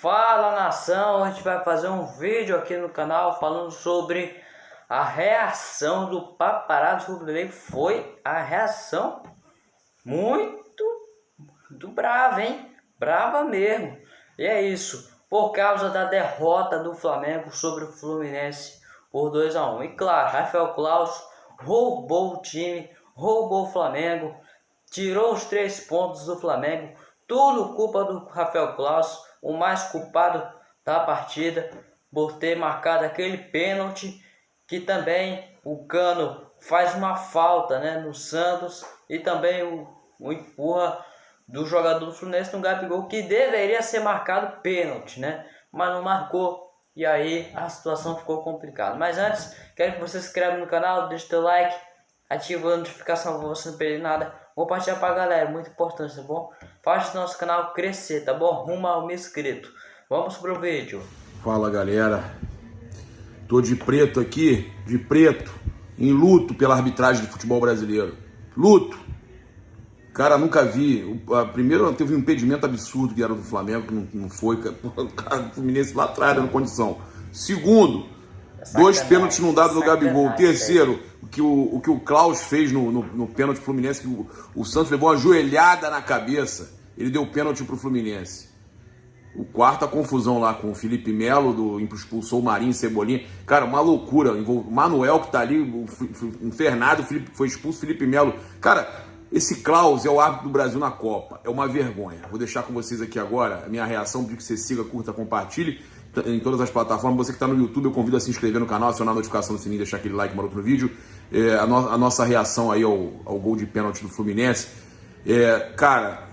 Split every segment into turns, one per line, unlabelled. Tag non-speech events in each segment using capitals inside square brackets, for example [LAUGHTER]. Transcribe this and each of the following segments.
Fala nação, a gente vai fazer um vídeo aqui no canal falando sobre a reação do paparazzo rubro Foi a reação muito do brava, hein? Brava mesmo. E é isso, por causa da derrota do Flamengo sobre o Fluminense por 2 a 1 E claro, Rafael Claus roubou o time, roubou o Flamengo, tirou os três pontos do Flamengo, tudo culpa do Rafael Claus o mais culpado da partida por ter marcado aquele pênalti que também o Cano faz uma falta né, no Santos e também o, o empurra do jogador do Fluminense no Gabigol que deveria ser marcado pênalti, né? Mas não marcou e aí a situação ficou complicada. Mas antes, quero que você se inscreva no canal, deixe seu like, ative a notificação para você não perder nada. Compartilha pra galera, muito importante, tá bom? Faz o nosso canal crescer, tá bom? Rumo ao mil inscrito. Vamos pro vídeo.
Fala galera, tô de preto aqui, de preto, em luto pela arbitragem do futebol brasileiro. Luto. Cara, nunca vi. Primeiro teve um impedimento absurdo que era do Flamengo, que não, não foi. [LAUGHS] O cara do Fluminense lá atrás dando condição. Segundo, dois pênaltis não dados no Gabigol. Terceiro, o que o, o que o Klaus fez no, no, no pênalti Fluminense, que o, o, Santos levou uma joelhada na cabeça, ele deu pênalti pro Fluminense. O quarto, a confusão lá com o Felipe Melo, do, expulsou o Marinho, Cebolinha. Cara, uma loucura. O Manuel que tá ali, o, o Fernando Felipe, foi expulso, Felipe Melo. Cara, esse Klaus é o árbitro do Brasil na Copa. É uma vergonha. Vou deixar com vocês aqui agora a minha reação, pedir que você siga, curta, compartilhe em todas as plataformas. Você que está no YouTube, eu convido a se inscrever no canal, acionar a notificação do sininho, deixar aquele like maroto no vídeo. É, a, no, a, nossa reação aí ao, ao, gol de pênalti do Fluminense. É, cara,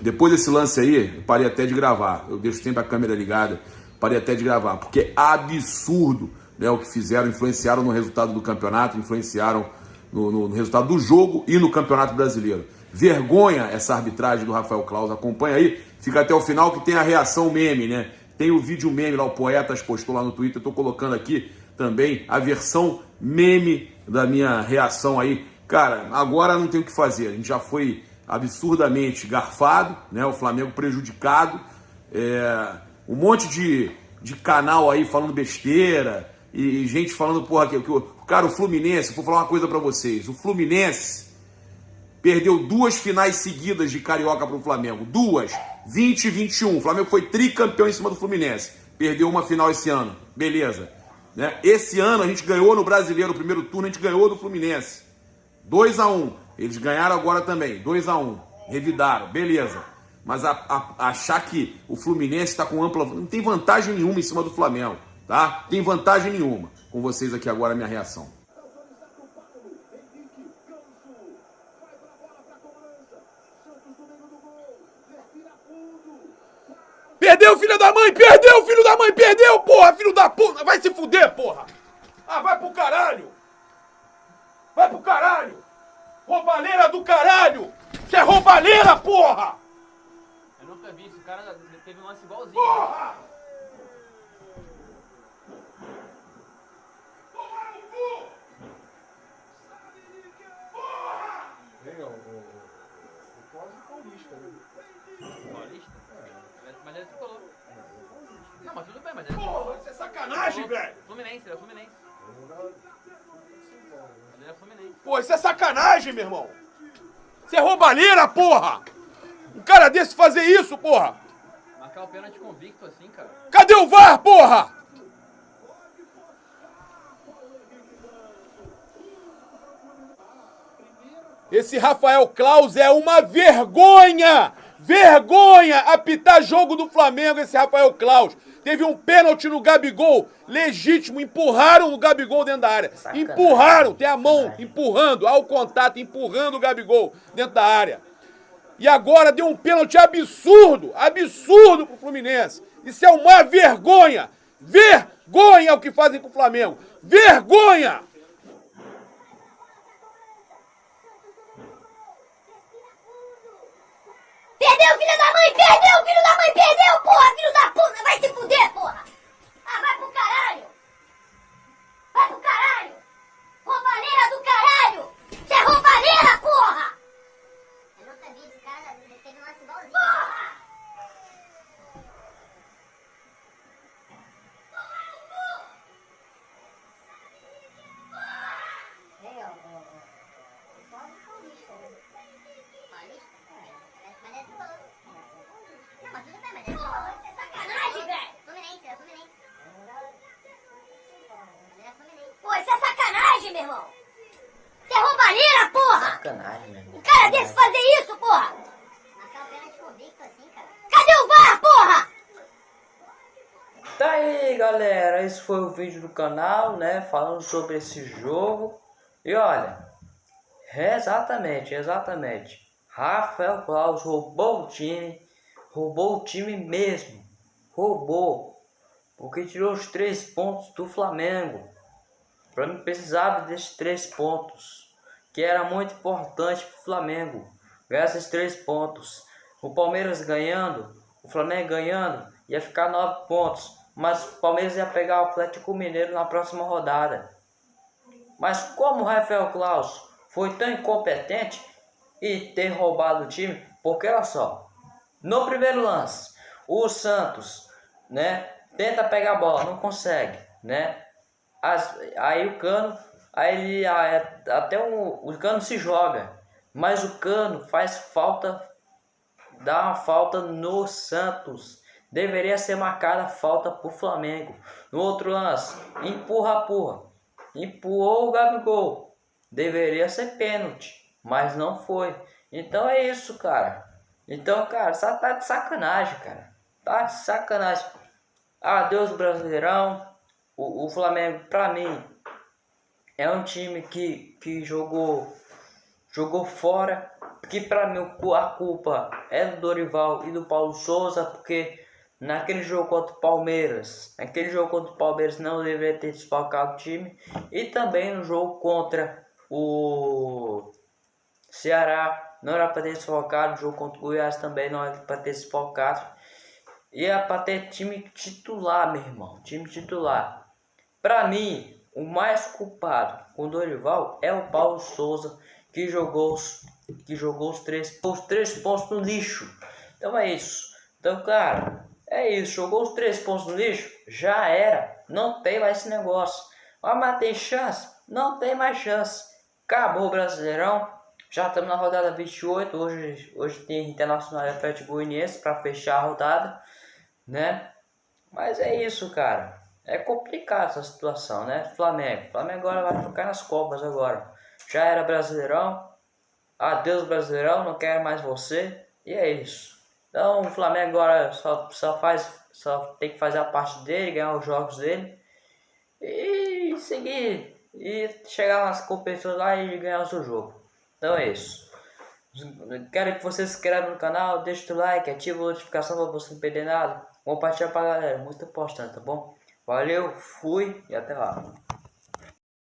depois desse lance aí, parei até de gravar. Eu deixo sempre a câmera ligada. Parei até de gravar, porque é absurdo né, o que fizeram, influenciaram no resultado do campeonato, influenciaram no, no, no resultado do jogo e no campeonato brasileiro. Vergonha essa arbitragem do Rafael Claus. Acompanha aí, fica até o final que tem a reação meme, né? Tem o vídeo meme lá, o Poetas postou lá no Twitter, tô colocando aqui também a versão meme da minha reação aí. Cara, agora não tem o que fazer, a gente já foi absurdamente garfado, né? O Flamengo prejudicado, é, um monte de, de canal aí falando besteira e, e gente falando, porra, que, que cara, o Fluminense, vou falar uma coisa para vocês, o Fluminense perdeu duas finais seguidas de Carioca pro Flamengo, duas, 20 e 21. O Flamengo foi tricampeão em cima do Fluminense. Perdeu uma final esse ano. Beleza. Né? Esse ano a gente ganhou no Brasileiro, o primeiro turno, a gente ganhou do Fluminense. 2 a 1 Eles ganharam agora também. 2 a 1 Revidaram. Beleza. Mas a, a, achar que o Fluminense está com ampla. Não tem vantagem nenhuma em cima do Flamengo. Tá? Tem vantagem nenhuma. Com vocês aqui agora a minha reação. Perdeu, filho da mãe! Perdeu, filho da mãe! Perdeu, porra! Filho da puta! Vai se fuder, porra! Ah, vai pro caralho! Vai pro caralho! Roubalheira do caralho! Você é roubalheira, porra!
Eu nunca vi isso, o cara teve um lance igualzinho.
Porra!
Vem, ó, o, o, Paulista, né?
Paulista? Mas ele é tricolor. Não, mas tudo bem, mas ele é
Porra, isso é sacanagem, velho!
Fluminense, ele é Fluminense. Ele é Fluminense.
Pô, isso é sacanagem, meu irmão! Isso é roubalheira, porra! Um cara desse fazer isso, porra!
Marcar o pênalti convicto assim, cara.
Cadê o VAR, porra? Esse Rafael Claus é uma vergonha! Vergonha apitar jogo do Flamengo, esse Rafael Claus. Teve um pênalti no Gabigol, legítimo, empurraram o Gabigol dentro da área.
Sacanagem.
Empurraram, tem a mão empurrando, ao contato, empurrando o Gabigol dentro da área. E agora deu um pênalti absurdo, absurdo pro Fluminense. Isso é uma vergonha. Vergonha o que fazem com o Flamengo. Vergonha!
Filho da mãe! Perdeu, filho da mãe! Perdeu, porra! Filho da puta! Vai se fuder, porra! Ah, vai pro caralho! Vai pro caralho! Roubalheira do caralho! Você é roubalheira, porra! Eu nunca vi esse cara teve um lance igualzinho. Porra! Sacanagem, meu irmão. Isso é roubalheira, porra!
Sacanagem, meu irmão.
Um cara desse fazer isso, porra! Cadê o VAR, porra?
Tá aí, galera. Esse foi o vídeo do canal, né? Falando sobre esse jogo. E olha, exatamente, exatamente. Rafael Claus roubou o time. Roubou o time mesmo. Roubou. Porque tirou os três pontos do Flamengo. Para não precisava desses três pontos. Que era muito importante para o Flamengo. Ganhar esses três pontos. O Palmeiras ganhando, o Flamengo ganhando, ia ficar nove pontos. Mas o Palmeiras ia pegar o Atlético Mineiro na próxima rodada. Mas como o Rafael Claus foi tão incompetente e ter roubado o time, porque olha só, no primeiro lance, o Santos, né, tenta pegar a bola, não consegue, né? As, aí o Cano, aí ele, até o, o Cano se joga, mas o Cano faz falta, dá uma falta no Santos. Deveria ser marcada falta pro Flamengo. No outro lance, empurra, porra. Empurrou o Gabigol. Deveria ser pênalti, mas não foi. Então é isso, cara. Então, cara, só tá de sacanagem, cara. Tá de sacanagem. Adeus, Brasileirão. O, o Flamengo, pra mim, é um time que, que jogou jogou fora. Que pra mim a culpa é do Dorival e do Paulo Souza, porque naquele jogo contra o Palmeiras, naquele jogo contra o Palmeiras não deveria ter desfalcado o time, e também no jogo contra o Ceará, não era para ter desfalcado, o jogo contra o Goiás também não era para ter desfalcado, e é para ter time titular, meu irmão, time titular. Para mim, o mais culpado com o Dorival é o Paulo Souza, que jogou os, que jogou os três, os três pontos no lixo. Então é isso. Então, cara, é isso. Jogou os três pontos no lixo, já era. Não tem mais esse negócio. Mas tem chance? Não tem mais chance. Acabou o Brasileirão. Já estamos na rodada 28. Hoje, hoje tem Internacional e Atlético Goianiense para fechar a rodada, né? Mas é isso, cara. É complicado essa situação, né? Flamengo. Flamengo agora vai ficar nas copas agora. Já era Brasileirão. Adeus Brasileirão, não quero mais você. E é isso. Então o Flamengo agora só, só faz. Só tem que fazer a parte dele, ganhar os jogos dele. E seguir. E chegar nas competições lá e ganhar o seu jogo. Então é isso. Quero que você se inscreva no canal, deixe o like, ative a notificação para você não perder nada. Compartilha pra galera, muito importante, tá bom? Valeu, fui e até lá.